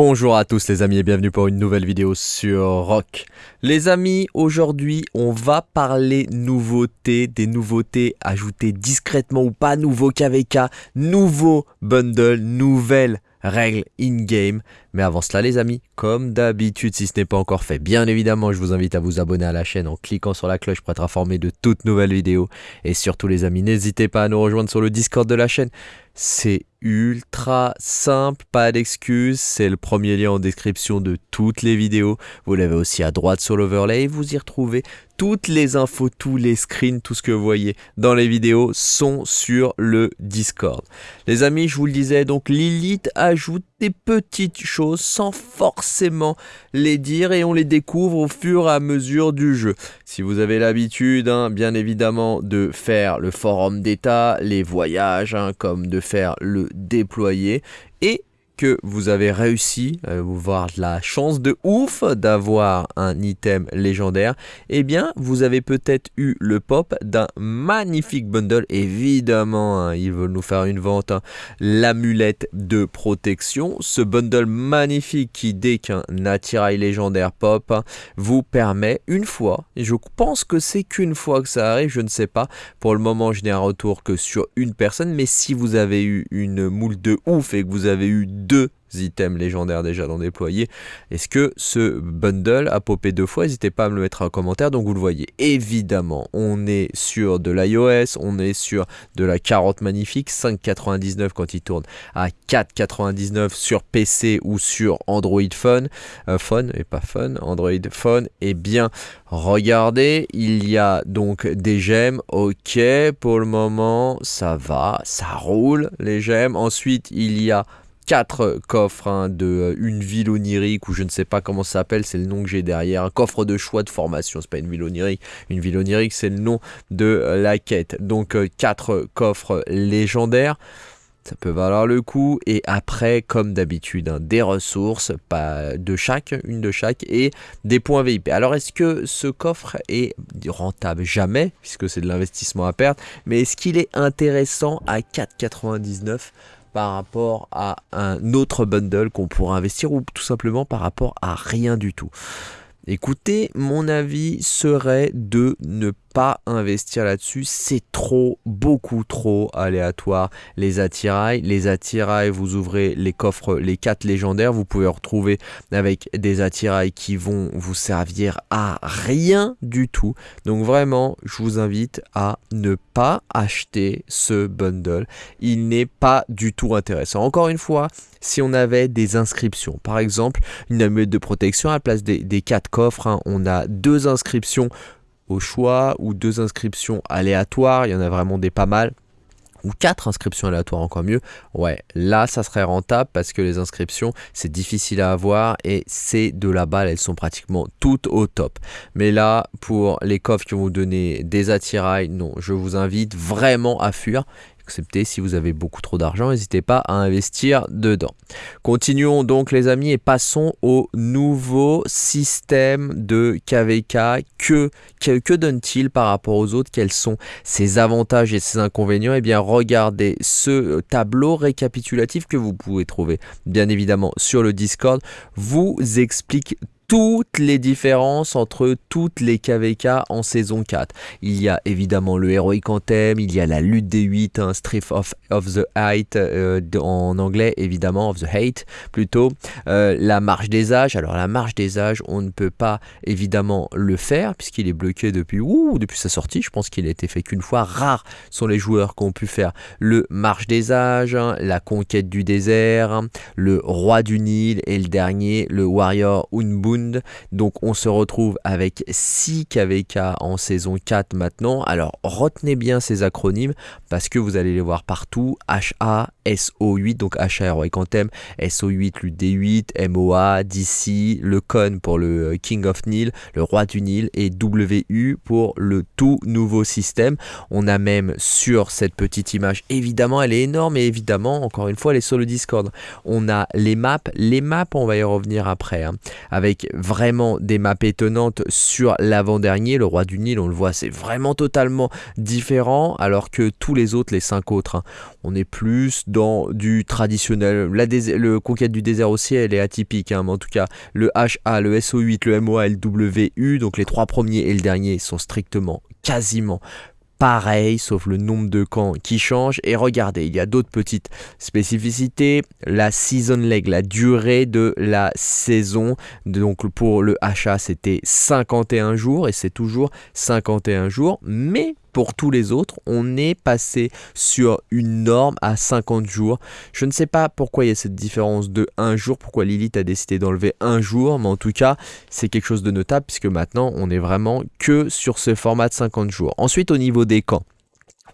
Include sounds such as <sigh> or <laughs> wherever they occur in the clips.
Bonjour à tous les amis et bienvenue pour une nouvelle vidéo sur Rock. Les amis, aujourd'hui on va parler nouveautés, des nouveautés ajoutées discrètement ou pas, nouveau KVK, nouveau bundle, nouvelles règles in-game. Mais avant cela les amis, comme d'habitude si ce n'est pas encore fait, bien évidemment je vous invite à vous abonner à la chaîne en cliquant sur la cloche pour être informé de toutes nouvelles vidéos. Et surtout les amis, n'hésitez pas à nous rejoindre sur le Discord de la chaîne. C'est ultra simple, pas d'excuses, c'est le premier lien en description de toutes les vidéos. Vous l'avez aussi à droite sur l'overlay vous y retrouvez toutes les infos, tous les screens, tout ce que vous voyez dans les vidéos sont sur le Discord. Les amis, je vous le disais, donc Lilith ajoute des petites choses sans forcément les dire et on les découvre au fur et à mesure du jeu. Si vous avez l'habitude, hein, bien évidemment, de faire le forum d'état, les voyages, hein, comme de faire le déployer, et que vous avez réussi, à vous voir la chance de ouf d'avoir un item légendaire, eh bien vous avez peut-être eu le pop d'un magnifique bundle, évidemment hein, ils veulent nous faire une vente, hein. l'amulette de protection, ce bundle magnifique qui dès qu'un attirail légendaire pop vous permet une fois, et je pense que c'est qu'une fois que ça arrive, je ne sais pas, pour le moment je n'ai un retour que sur une personne, mais si vous avez eu une moule de ouf et que vous avez eu deux items légendaires déjà dans déployer. Est-ce que ce bundle a popé deux fois? N'hésitez pas à me le mettre en commentaire, donc vous le voyez. Évidemment, on est sur de l'iOS, on est sur de la carotte magnifique, 5,99 quand il tourne à 4,99 sur PC ou sur Android Phone, euh, Phone et pas Phone, Android Phone. Et bien, regardez, il y a donc des gemmes, ok, pour le moment, ça va, ça roule les gemmes. Ensuite, il y a quatre coffres hein, de euh, une ville onirique ou je ne sais pas comment ça s'appelle, c'est le nom que j'ai derrière, un coffre de choix de formation, c'est pas une ville onirique, une ville onirique c'est le nom de euh, la quête. Donc euh, quatre coffres légendaires. Ça peut valoir le coup et après comme d'habitude hein, des ressources pas de chaque, une de chaque et des points VIP. Alors est-ce que ce coffre est rentable? Jamais puisque c'est de l'investissement à perdre mais est-ce qu'il est intéressant à 4,99 par rapport à un autre bundle qu'on pourra investir ou tout simplement par rapport à rien du tout. Écoutez, mon avis serait de ne investir là-dessus, c'est trop, beaucoup trop aléatoire. Les attirails, les attirails, vous ouvrez les coffres, les 4 légendaires, vous pouvez retrouver avec des attirails qui vont vous servir à rien du tout. Donc vraiment, je vous invite à ne pas acheter ce bundle. Il n'est pas du tout intéressant. Encore une fois, si on avait des inscriptions, par exemple une amulette de protection à la place des, 4 coffres, hein, on a deux inscriptions au choix ou deux inscriptions aléatoires, il y en a vraiment des pas mal. Ou quatre inscriptions aléatoires encore mieux, ouais, là ça serait rentable parce que les inscriptions c'est difficile à avoir et c'est de la balle, elles sont pratiquement toutes au top. Mais là, pour les coffres qui vont vous donner des attirails, non, je vous invite vraiment à fuir Si vous avez beaucoup trop d'argent, n'hésitez pas à investir dedans. Continuons donc les amis et passons au nouveau système de KVK. Que, que, donne-t-il par rapport aux autres? Quels sont ses avantages et ses inconvénients? Eh bien regardez ce tableau récapitulatif que vous pouvez trouver bien évidemment sur le Discord vous explique toutes les différences entre toutes les KVK en saison 4. Il y a évidemment le Heroic Anthem, il y a la lutte des 8, un of, the Hate euh, en anglais évidemment, of the Hate plutôt, euh, la marche des âges. Alors la marche des âges, on ne peut pas évidemment le faire puisqu'il est bloqué depuis, depuis sa sortie. Je pense qu'il a été fait qu'une fois. Rares sont les joueurs qui ont pu faire le marche des âges, hein, la conquête du désert, le roi du Nil et le dernier, le warrior Unbun donc on se retrouve avec 6 KVK en saison 4 maintenant. Alors retenez bien ces acronymes parce que vous allez les voir partout. HA, SO8, donc HA Heroic Anthem, SO8 l'UD8, MOA, DC, le CON pour le euh, King of Nil, le roi du Nil et WU pour le tout nouveau système. On a même sur cette petite image, évidemment elle est énorme et évidemment encore une fois elle est sur le Discord. On a les maps, les maps on va y revenir après, hein, avec vraiment des maps étonnantes sur l'avant-dernier. Le roi du Nil, on le voit, c'est vraiment totalement différent, alors que tous les autres, les cinq autres, hein, on est plus dans du traditionnel. La le conquête du désert aussi, elle est atypique, hein, mais en tout cas, le HA, le SO8, le MOA le WU, donc les trois premiers et le dernier sont strictement, quasiment pareil, sauf le nombre de camps qui change. Et regardez, il y a d'autres petites spécificités. La season leg, la durée de la saison. Donc pour le HA, c'était 51 jours et c'est toujours 51 jours. Mais pour tous les autres, on est passé sur une norme à 50 jours. Je ne sais pas pourquoi il y a cette différence de 1 jour, pourquoi Lilith a décidé d'enlever un jour, mais en tout cas, c'est quelque chose de notable puisque maintenant, on est vraiment que sur ce format de 50 jours. Ensuite, au niveau des camps.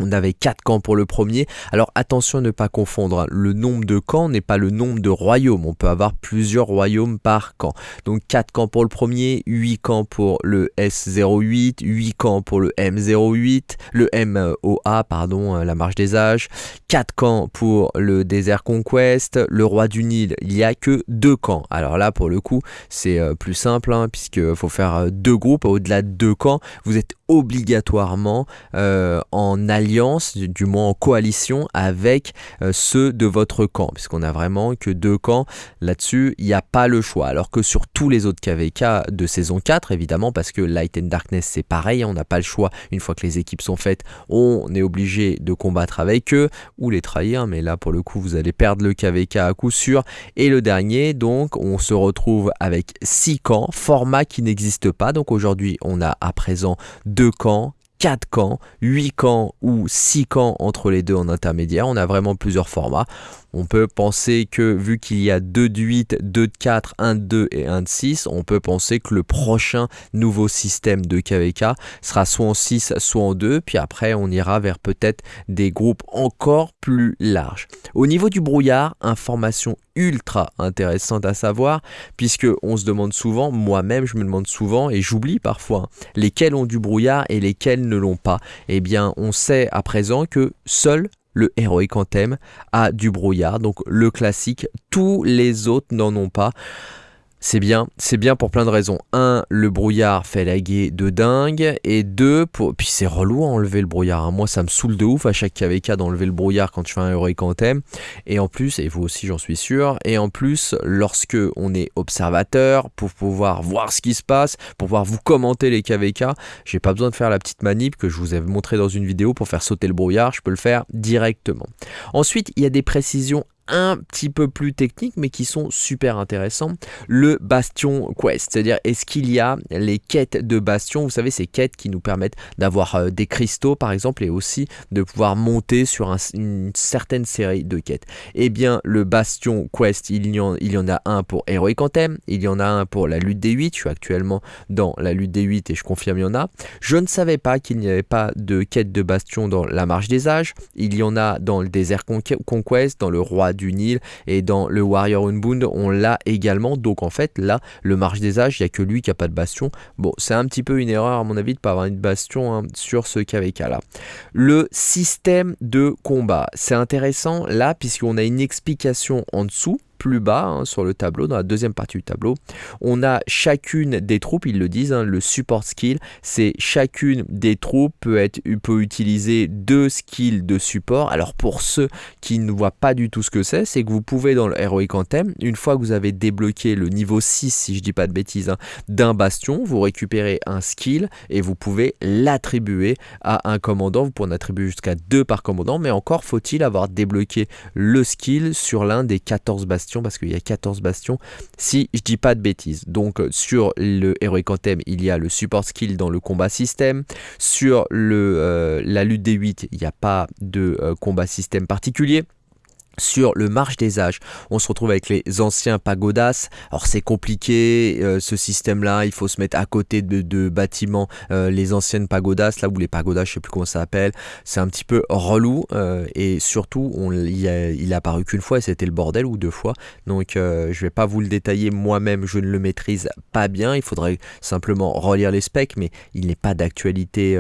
On avait 4 camps pour le premier. Alors attention à ne pas confondre. Hein. Le nombre de camps n'est pas le nombre de royaumes. On peut avoir plusieurs royaumes par camp. Donc 4 camps pour le premier, 8 camps pour le S08, 8 camps pour le M08, le MOA, pardon, euh, la marche des âges, 4 camps pour le Desert Conquest, le roi du Nil, il n'y a que 2 camps. Alors là, pour le coup, c'est euh, plus simple, hein, puisqu'il faut faire euh, deux groupes. Au-delà de deux camps, vous êtes obligatoirement en alliance alliance, du moins en coalition avec euh, ceux de votre camp, puisqu'on a vraiment que deux camps là-dessus, il n'y a pas le choix. Alors que sur tous les autres KVK de saison 4, évidemment, parce que Light and Darkness c'est pareil, on n'a pas le choix, une fois que les équipes sont faites, on est obligé de combattre avec eux ou les trahir, mais là pour le coup vous allez perdre le KVK à coup sûr. Et le dernier, donc on se retrouve avec 6 camps, format qui n'existe pas, donc aujourd'hui on a à présent deux camps 4 camps, 8 camps ou 6 camps entre les deux en intermédiaire. On a vraiment plusieurs formats. On peut penser que vu qu'il y a 2 de 8, 2 de 4, 1 de 2 et 1 de 6, on peut penser que le prochain nouveau système de KVK sera soit en 6, soit en 2, puis après on ira vers peut-être des groupes encore plus larges. Au niveau du brouillard, information ultra intéressante à savoir, puisque on se demande souvent, moi-même je me demande souvent, et j'oublie parfois, hein, lesquels ont du brouillard et lesquels ne l'ont pas. Eh bien, on sait à présent que seuls le Heroic Anthem a du brouillard, donc le classique, tous les autres n'en ont pas. C'est bien, c'est bien pour plein de raisons. Un, le brouillard fait laguer de dingue. Et deux, pour... puis c'est relou à enlever le brouillard. Hein. Moi, ça me saoule de ouf à chaque KVK d'enlever le brouillard quand je fais un Heroic Anthem. Et en plus, et vous aussi, j'en suis sûr. Et en plus, lorsque on est observateur, pour pouvoir voir ce qui se passe, pour pouvoir vous commenter les KVK, j'ai pas besoin de faire la petite manip que je vous ai montré dans une vidéo pour faire sauter le brouillard. Je peux le faire directement. Ensuite, il y a des précisions un petit peu plus techniques mais qui sont super intéressants. Le Bastion Quest, c'est-à-dire est-ce qu'il y a les quêtes de Bastion, vous savez ces quêtes qui nous permettent d'avoir euh, des cristaux par exemple et aussi de pouvoir monter sur une certaine série de quêtes. Eh bien le Bastion Quest, il y en, il y en a un pour Heroic Anthem, il y en a un pour la lutte des 8, je suis actuellement dans la lutte des 8 et je confirme il y en a. Je ne savais pas qu'il n'y avait pas de quête de Bastion dans la marche des âges, il y en a dans le désert Conquest, dans le roi du Nil et dans le Warrior Unbound on l'a également. Donc en fait là le marche des âges il n'y a que lui qui a pas de bastion. Bon c'est un petit peu une erreur à mon avis de pas avoir une bastion hein, sur ce KVK là. Le système de combat c'est intéressant là puisqu'on a une explication en dessous plus bas hein, sur le tableau, dans la deuxième partie du tableau, on a chacune des troupes, ils le disent, hein, le support skill, c'est chacune des troupes peut, être, peut utiliser deux skills de support. Alors pour ceux qui ne voient pas du tout ce que c'est, c'est que vous pouvez dans le Heroic Anthem, une fois que vous avez débloqué le niveau 6, si je dis pas de bêtises, hein, d'un bastion, vous récupérez un skill et vous pouvez l'attribuer à un commandant. Vous pouvez en attribuer jusqu'à deux par commandant, mais encore faut-il avoir débloqué le skill sur l'un des 14 bastions parce qu'il y a 14 bastions si je dis pas de bêtises. Donc euh, sur le Heroic Anthem, il y a le support skill dans le combat système. Sur euh, la lutte des 8, il n'y a pas de euh, combat système particulier sur le marche des âges. On se retrouve avec les anciens pagodas. Alors c'est compliqué euh, ce système-là. Il faut se mettre à côté de, bâtiments, euh, les anciennes pagodas, là où les pagodas, je sais plus comment ça s'appelle. C'est un petit peu relou euh, et surtout il, a, apparu qu'une fois et c'était le bordel ou deux fois. Donc je vais pas vous le détailler moi-même. Je ne le maîtrise pas bien. Il faudrait simplement relire les specs, mais il n'est pas d'actualité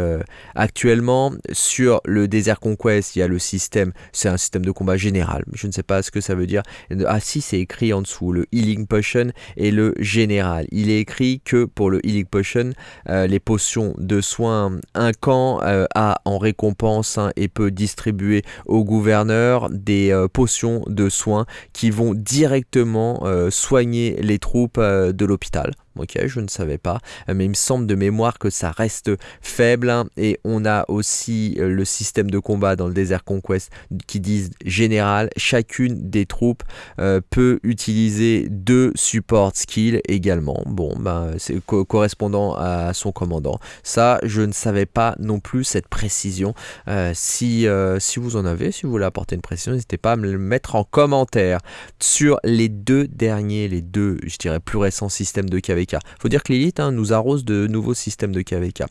actuellement. Sur le Desert Conquest, il y a le système. C'est un système de combat général Je ne sais pas ce que ça veut dire. Ah si, c'est écrit en dessous, le Healing Potion et le Général. Il est écrit que pour le Healing Potion, euh, les potions de soins, un camp euh, a en récompense hein, et peut distribuer au gouverneur des euh, potions de soins qui vont directement soigner les troupes de l'hôpital. Ok, je ne savais pas, mais il me semble de mémoire que ça reste faible. Hein, et on a aussi euh, le système de combat dans le Desert Conquest qui disent général, chacune des troupes euh, peut utiliser deux support skills également. Bon, ben, c'est correspondant à son commandant. Ça, je ne savais pas non plus cette précision. Euh, si, si vous en avez, si vous voulez apporter une précision, n'hésitez pas à me le mettre en commentaire. Sur les deux derniers, les deux, je dirais, plus récents systèmes de KV il faut dire que Lilith hein, nous arrose de nouveaux systèmes de KVK.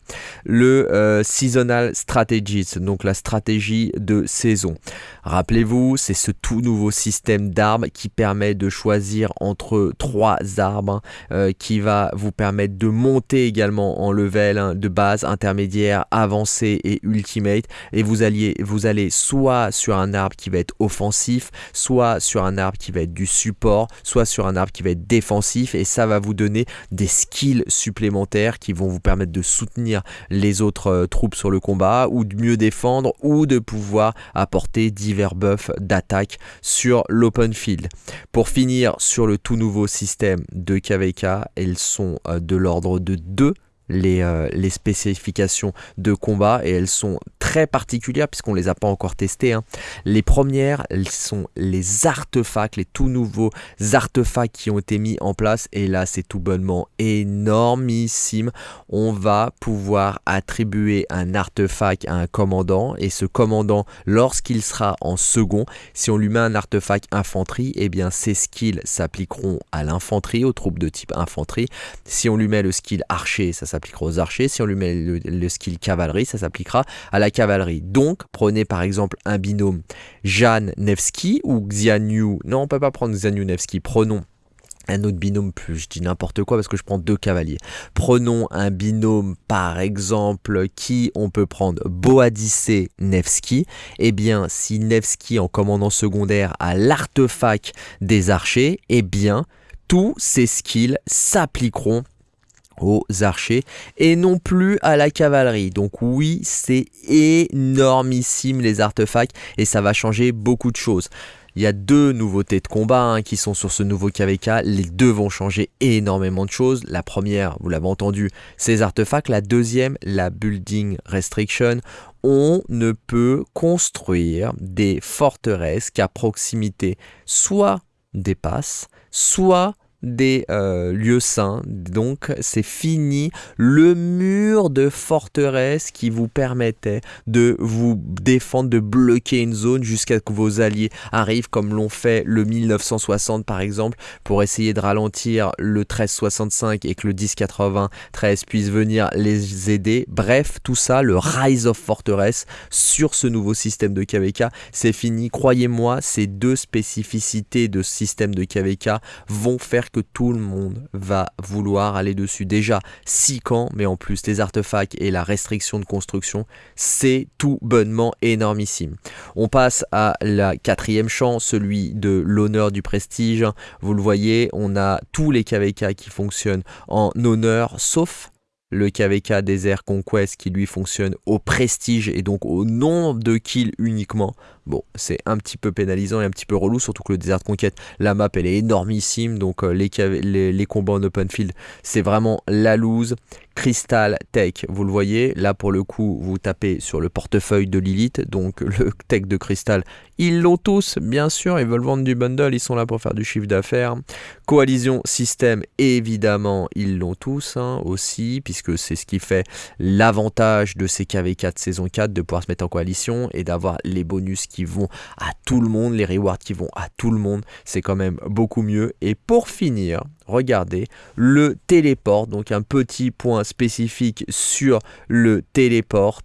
Le euh, Seasonal Strategies, donc la stratégie de saison. Rappelez-vous, c'est ce tout nouveau système d'arbres qui permet de choisir entre trois arbres euh, qui va vous permettre de monter également en level hein, de base, intermédiaire, avancé et ultimate. Et vous, alliez, vous allez soit sur un arbre qui va être offensif, soit sur un arbre qui va être du support, soit sur un arbre qui va être défensif. Et ça va vous donner des skills supplémentaires qui vont vous permettre de soutenir les autres euh, troupes sur le combat ou de mieux défendre ou de pouvoir apporter divers buffs d'attaque sur l'open field. Pour finir sur le tout nouveau système de KVK, elles sont euh, de l'ordre de 2 les, euh, les, spécifications de combat et elles sont très particulières puisqu'on les a pas encore testées. Hein. Les premières, elles sont les artefacts, les tout nouveaux artefacts qui ont été mis en place et là c'est tout bonnement énormissime. On va pouvoir attribuer un artefact à un commandant et ce commandant lorsqu'il sera en second, si on lui met un artefact infanterie, et eh bien ses skills s'appliqueront à l'infanterie, aux troupes de type infanterie. Si on lui met le skill archer, ça s'appliquera aux archers. Si on lui met le, skill cavalerie, ça s'appliquera à la cavalerie. Donc, prenez par exemple un binôme Jeanne Nevsky ou Xianyu. Non, on peut pas prendre Xianyu Nevsky. Prenons un autre binôme plus, je dis n'importe quoi parce que je prends deux cavaliers. Prenons un binôme par exemple qui on peut prendre Boadice Nevsky. Eh bien si Nevsky en commandant secondaire a l'artefact des archers, eh bien tous ces skills s'appliqueront aux archers et non plus à la cavalerie. Donc oui, c'est énormissime les artefacts et ça va changer beaucoup de choses. Il y a deux nouveautés de combat hein, qui sont sur ce nouveau KVK. Les deux vont changer énormément de choses. La première, vous l'avez entendu, ces artefacts. La deuxième, la Building Restriction. On ne peut construire des forteresses qu'à proximité soit des passes, soit des euh, lieux saints. Donc c'est fini le mur de forteresse qui vous permettait de vous défendre, de bloquer une zone jusqu'à ce que vos alliés arrivent comme l'ont fait le 1960 par exemple pour essayer de ralentir le 1365 et que le 1093 puisse venir les aider. Bref, tout ça, le Rise of Fortress sur ce nouveau système de KVK, c'est fini. Croyez-moi, ces deux spécificités de système de KVK vont faire que tout le monde va vouloir aller dessus. Déjà 6 camps, mais en plus les artefacts et la restriction de construction, c'est tout bonnement énormissime. On passe à la quatrième champ, celui de l'honneur du prestige. Vous le voyez, on a tous les KVK qui fonctionnent en honneur, sauf le KVK Desert Conquest qui lui fonctionne au prestige et donc au nombre de kills uniquement. Bon, c'est un petit peu pénalisant et un petit peu relou, surtout que le Desert Conquest, la map elle est énormissime, donc euh, les, combats en open field, c'est vraiment la loose. Crystal Tech, vous le voyez, là pour le coup, vous tapez sur le portefeuille de Lilith, donc <laughs> le tech de Crystal, ils l'ont tous, bien sûr, ils veulent vendre du bundle, ils sont là pour faire du chiffre d'affaires. Coalition Système, évidemment, ils l'ont tous hein, aussi, puisque c'est ce qui fait l'avantage de ces KV4 saison 4, de pouvoir se mettre en coalition et d'avoir les bonus qui vont à tout le monde, les rewards qui vont à tout le monde, c'est quand même beaucoup mieux. Et pour finir, regardez, le téléport, donc un petit point spécifique sur le téléport.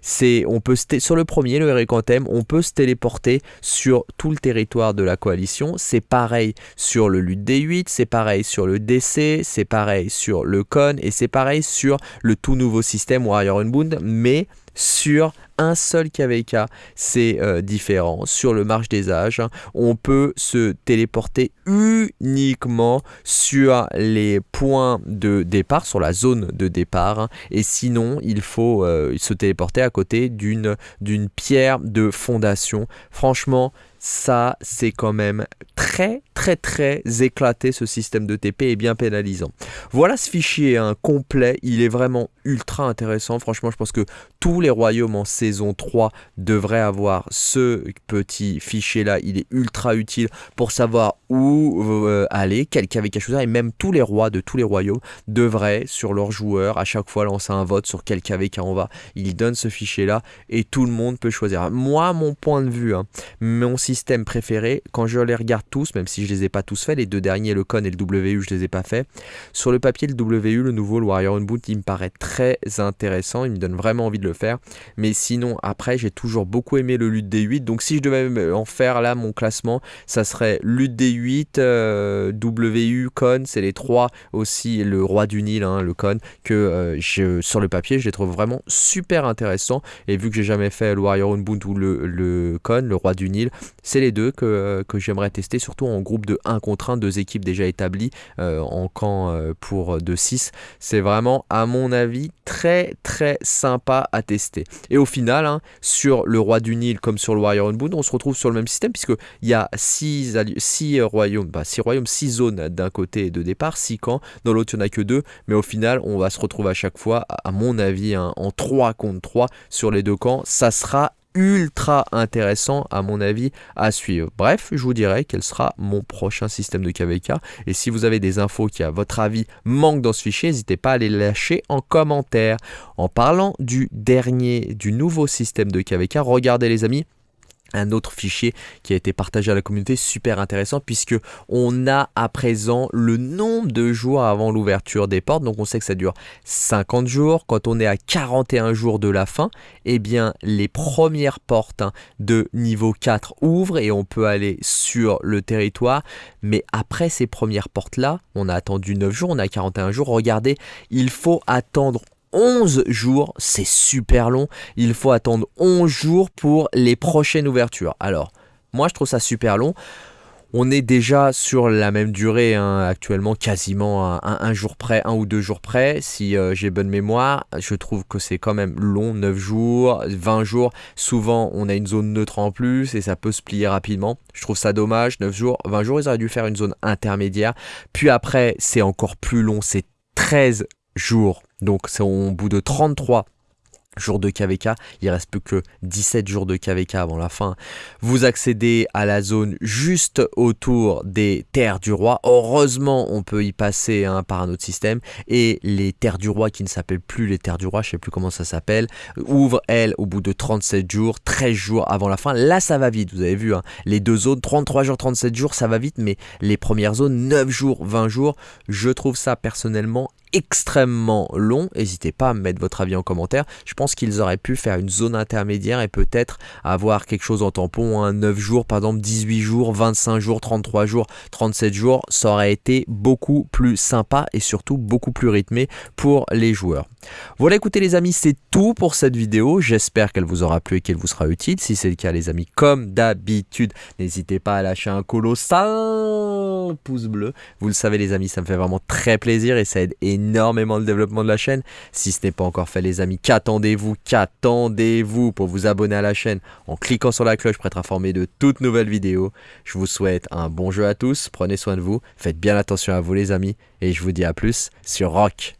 C'est, on peut sur le premier, le Ericantem, on peut se téléporter sur tout le territoire de la coalition. C'est pareil sur le LUT D8, c'est pareil sur le DC, c'est pareil sur le CON et c'est pareil sur le tout nouveau système Warrior Unbound, mais sur un seul KVK, c'est euh, différent. Sur le marche des âges, hein, on peut se téléporter uniquement sur les points de départ, sur la zone de départ. Hein. et sinon, il faut euh, se téléporter à côté d'une pierre de fondation. Franchement, ça c'est quand même très très très éclaté ce système de TP et bien pénalisant. Voilà ce fichier un complet, il est vraiment ultra intéressant. Franchement, je pense que tous les royaumes en saison 3 devraient avoir ce petit fichier là. Il est ultra utile pour savoir où euh, aller, quel KVK choisir. Et même tous les rois de tous les royaumes devraient, sur leurs joueurs, à chaque fois lancer un vote sur quel KVK on va. Il donne ce fichier là et tout le monde peut choisir. Moi, mon point de vue, hein, mon système préféré, quand je les regarde tous, même si je les ai pas tous faits, les deux derniers, le CON et le WU, je les ai pas faits. Sur le papier, le WU, le nouveau, le Warrior Unboot, il me paraît très intéressant, il me donne vraiment envie de le faire. Mais sinon, après, j'ai toujours beaucoup aimé le LUT D8, donc si je devais en faire là mon classement, ça serait LUT D8, euh, WU, Con, c'est les trois aussi, le roi du Nil, hein, le Con, que euh, je, sur le papier, je les trouve vraiment super intéressants. Et vu que j'ai jamais fait le Warrior Unbound ou le, le Con, le roi du Nil, c'est les deux que, que j'aimerais tester, surtout en groupe de 1 contre 1, deux équipes déjà établies euh, en camp pour de 6. C'est vraiment, à mon avis, très très sympa à tester. Et au final, hein, sur le roi du Nil comme sur le Warrior Unbound, on se retrouve sur le même système puisque il y a 6 six, royaumes, bah, six royaumes, 6 zones d'un côté de départ, 6 camps, dans l'autre il n'y en a que 2, mais au final on va se retrouver à chaque fois, à mon avis, hein, en 3 contre 3 sur les deux camps. Ça sera ultra intéressant à mon avis à suivre. Bref, je vous dirai quel sera mon prochain système de KVK. Et si vous avez des infos qui à votre avis manquent dans ce fichier, n'hésitez pas à les lâcher en commentaire. En parlant du dernier, du nouveau système de KVK, regardez les amis, un autre fichier qui a été partagé à la communauté super intéressant puisque on a à présent le nombre de jours avant l'ouverture des portes. Donc on sait que ça dure 50 jours. Quand on est à 41 jours de la fin eh bien les premières portes hein, de niveau 4 ouvrent et on peut aller sur le territoire. Mais après ces premières portes là on a attendu 9 jours on a 41 jours. Regardez il faut attendre 11 jours, c'est super long. Il faut attendre 11 jours pour les prochaines ouvertures. Alors, moi je trouve ça super long. On est déjà sur la même durée hein, actuellement, quasiment un, jour près, un ou deux jours près. Si euh, j'ai bonne mémoire, je trouve que c'est quand même long, 9 jours, 20 jours. Souvent, on a une zone neutre en plus et ça peut se plier rapidement. Je trouve ça dommage, 9 jours, 20 jours, ils auraient dû faire une zone intermédiaire. Puis après, c'est encore plus long, c'est 13 jours. Donc c'est au bout de 33 jours de KVK, il reste plus que 17 jours de KVK avant la fin. Vous accédez à la zone juste autour des terres du roi. Heureusement, on peut y passer hein, par un autre système. Et les terres du roi, qui ne s'appellent plus les terres du roi, je sais plus comment ça s'appelle, ouvrent, elles, au bout de 37 jours, 13 jours avant la fin. Là, ça va vite, vous avez vu, hein. les deux zones, 33 jours, 37 jours, ça va vite, mais les premières zones, 9 jours, 20 jours, je trouve ça personnellement extrêmement long. N'hésitez pas à me mettre votre avis en commentaire. Je pense qu'ils auraient pu faire une zone intermédiaire et peut-être avoir quelque chose en tampon, un 9 jours, par exemple 18 jours, 25 jours, 33 jours, 37 jours. Ça aurait été beaucoup plus sympa et surtout beaucoup plus rythmé pour les joueurs. Voilà écoutez les amis, c'est tout pour cette vidéo. J'espère qu'elle vous aura plu et qu'elle vous sera utile. Si c'est le cas les amis, comme d'habitude, n'hésitez pas à lâcher un colossal pouce bleu. Vous le savez les amis, ça me fait vraiment très plaisir et ça aide énormément le développement de la chaîne. Si ce n'est pas encore fait les amis, qu'attendez-vous? Qu'attendez-vous pour vous abonner à la chaîne? En cliquant sur la cloche pour être informé de toutes nouvelles vidéos. Je vous souhaite un bon jeu à tous, prenez soin de vous, faites bien attention à vous les amis et je vous dis à plus sur Rock.